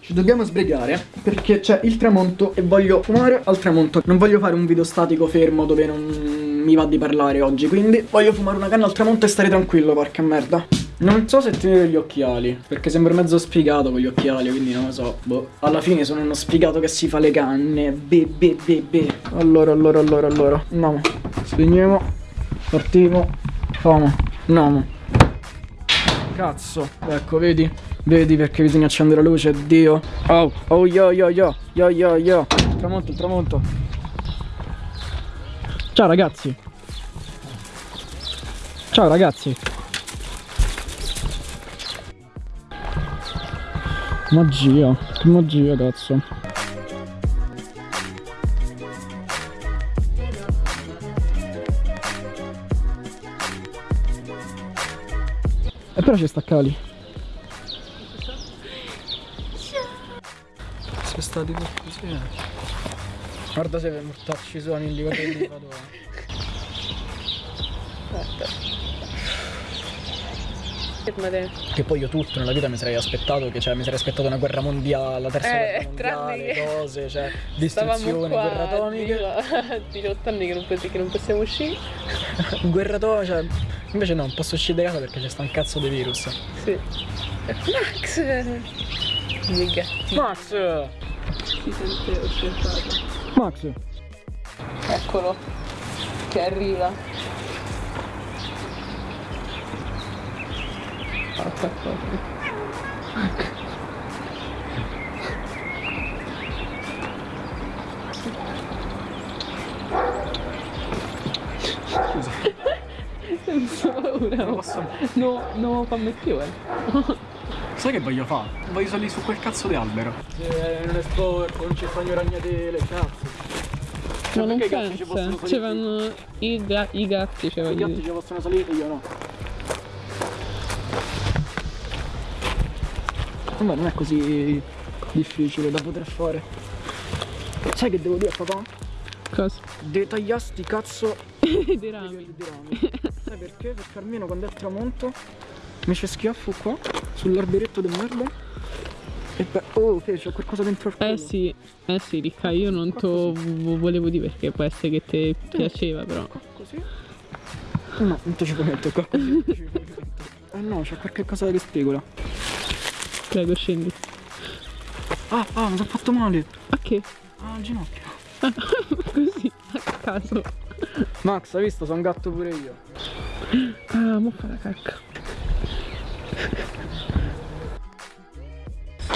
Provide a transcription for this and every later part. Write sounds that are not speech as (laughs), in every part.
Ci dobbiamo sbrigare perché c'è il tramonto e voglio fumare al tramonto. Non voglio fare un video statico fermo dove non mi va di parlare oggi, quindi voglio fumare una canna al tramonto e stare tranquillo, porca merda. Non so se tenere gli occhiali, perché sembra mezzo sfigato con gli occhiali, quindi non lo so. Boh. Alla fine sono uno sfigato che si fa le canne. Be, be, be, be. Allora, allora, allora, allora. Andiamo. Spegniamo. Partiamo. Famo. Andiamo. Cazzo. Ecco, vedi? Vedi perché bisogna accendere la luce, Dio. Oh, oh, yo, yo, yo. Yo, yo, yo. Tramonto, il tramonto. Ciao ragazzi. Ciao ragazzi. Magia, che magia cazzo. E però ci sta Cali. Sei stati per così. eh. Guarda se per mortarci suoni in livello di (laughs) vado. Fermate. Che poi io tutto nella vita mi sarei aspettato che cioè mi sarei aspettato una guerra mondiale, la terza Eh, guerra mondiale, che- cose, cioè (laughs) distruzione, qua guerre atomiche, a 18 anni che non, pensi che non possiamo uscire. (laughs) guerra atomica, cioè invece no, non posso uscire da casa perché c'è sta un cazzo di virus. Sì. Max! Miei gatti. Max! Si sente osservato. Max! Eccolo. Che arriva. Porca cosa. Senza paura. Non posso- No, no, fammi più, eh. Sai che voglio fare? Voglio salire su quel cazzo di albero. Se non è sporco, non ci fanno ragnatele, cazzo. Ma non perché i gatti ci pensa. Ci vanno i, ga- i gatti, cioè I gatti ci possono salire, io no. Vabbè, non è così difficile da poter fare. Sai che devo dire a papà? Cosa? Detagliasti cazzo Dei di rami. di rami. Sai perché? Perché almeno quando è tramonto mi c'è schiaffo qua sull'alberetto di merda. E beh, oh, che c'ho qualcosa dentro il culo. Eh sì, eh sì, Ricca, io non te lo volevo dire perché può essere che ti piaceva, però. Così? No, non te ci puoi mettere qua. così, te. Eh no, c'è qualche cosa che spigola. Prego, scendi. Ah, ah, mi sono fatto male. A che? Ah, al ginocchio. (laughs) Così, a caso. Max, hai visto? Sono un gatto pure io. Ah, mo fa la cacca.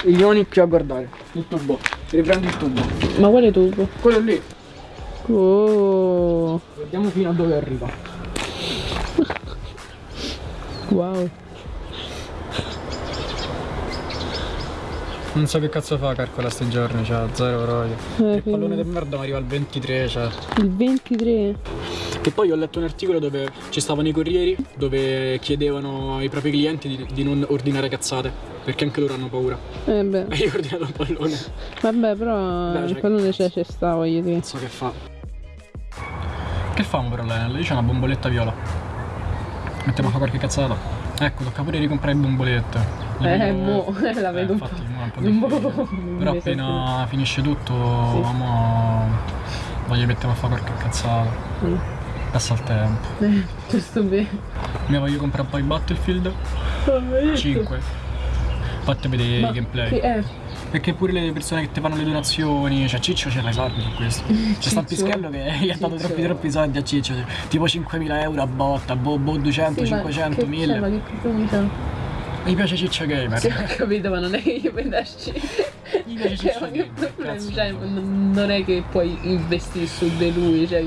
Il Ioni qui a guardare. Il tubo. Riprendi il tubo. Ma quale tubo? Quello lì. Oh, Vediamo fino a dove arriva. (laughs) wow. Non so che cazzo fa calcola sti giorni, cioè zero proprio. Eh, il pallone di merda mi arriva al 23, cioè. Il 23. Che poi ho letto un articolo dove ci stavano i corrieri dove chiedevano ai propri clienti di, di non ordinare cazzate. Perché anche loro hanno paura. Eh beh, E (laughs) io ho ordinato un pallone. vabbè, però Beh, il cioè- pallone c'è, c'è sta, voglio dire. Non so che fa. Che famo però Lenel? Lì c'è una bomboletta viola. Mettiamo a fare qualche cazzata. Ecco, tocca pure ricomprare bombolette. Le Eh, vedo- mo, (laughs) la Eh, vedo un po'. infatti, mo è un po' un (laughs) po' difficile. Però appena finisce tutto, Sì. mo voglio mettere a fare qualche cazzata. Mm. Passa il tempo. (laughs) Eh, giusto bene. Mi voglio comprare poi Battlefield 5. Fatti vedere Ma gameplay. che è? Perché pure le persone che ti fanno le donazioni, cioè Ciccio ce l'hai soldi su questo. (laughs) C'è sta pischello che gli ha dato troppi troppi soldi a Ciccio, tipo 5.000 euro a botta, boh, boh 200, Sì, ma 500, che 1000. c'è, Ma che cosa Mi piace Ciccio Gamer. Sì, ho capito, ma non è che io prendasci. Mi piace Cioè, Ciccio ma che Gamer. problema? cazzo. Cioè, non è che puoi investire su di lui, cioè.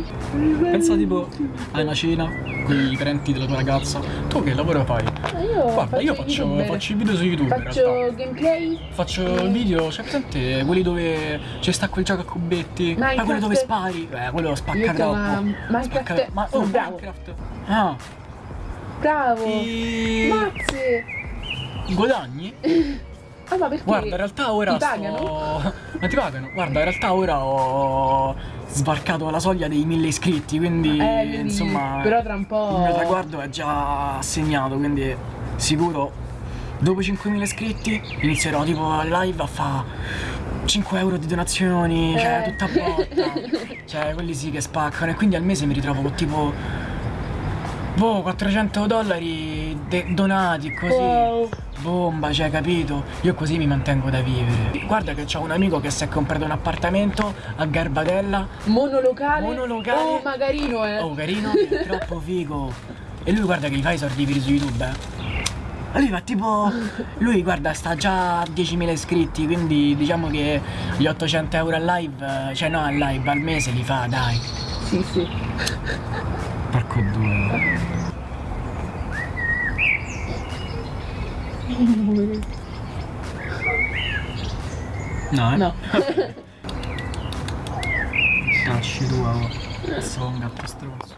Pensa tipo a una cena con i parenti della tua ragazza. Tu che lavoro fai? Ma io Guarda, io faccio, faccio i video su YouTube. Faccio gameplay. Faccio video, c'è presente quelli dove c'è sta quel gioco a cubetti? Ma Minecraft. quello dove spari? Eh, quello spacca troppo. chiamo Minecraft. Spacca- Ma oh. Minecraft. Ah, Bravo. ti Mazzi. Guadagni? (laughs) Ah, ma perché? Guarda, in realtà ora Ti pagano? sto... (laughs) Ma ti pagano? Guarda, in realtà ora ho sbarcato la soglia dei mille iscritti, quindi Eh, quindi- insomma però tra un po'- il mio traguardo è già segnato, quindi sicuro dopo 5.000 iscritti inizierò tipo a live a fare 5 euro di donazioni, cioè Eh. tutta botta. (laughs) cioè quelli sì che spaccano e quindi al mese mi ritrovo con tipo boh 400 dollari donati così. Wow. Bomba, cioè, capito? Io così mi mantengo da vivere. Guarda che c'ho un amico che si è comprato un appartamento a Garbatella. Monolocale? Monolocale. Oh, magarino, eh. Oh, carino, è troppo figo. E lui guarda che gli fa i soldi per su YouTube, eh. Lui fa tipo. Lui guarda, sta già a 10.000 iscritti, quindi diciamo che gli 800 euro al live, eh, cioè no al live al mese li fa, dai. Sì, sì. Porco due. No, eh? No. Cacci tua, oh. Sono un gatto stronzo.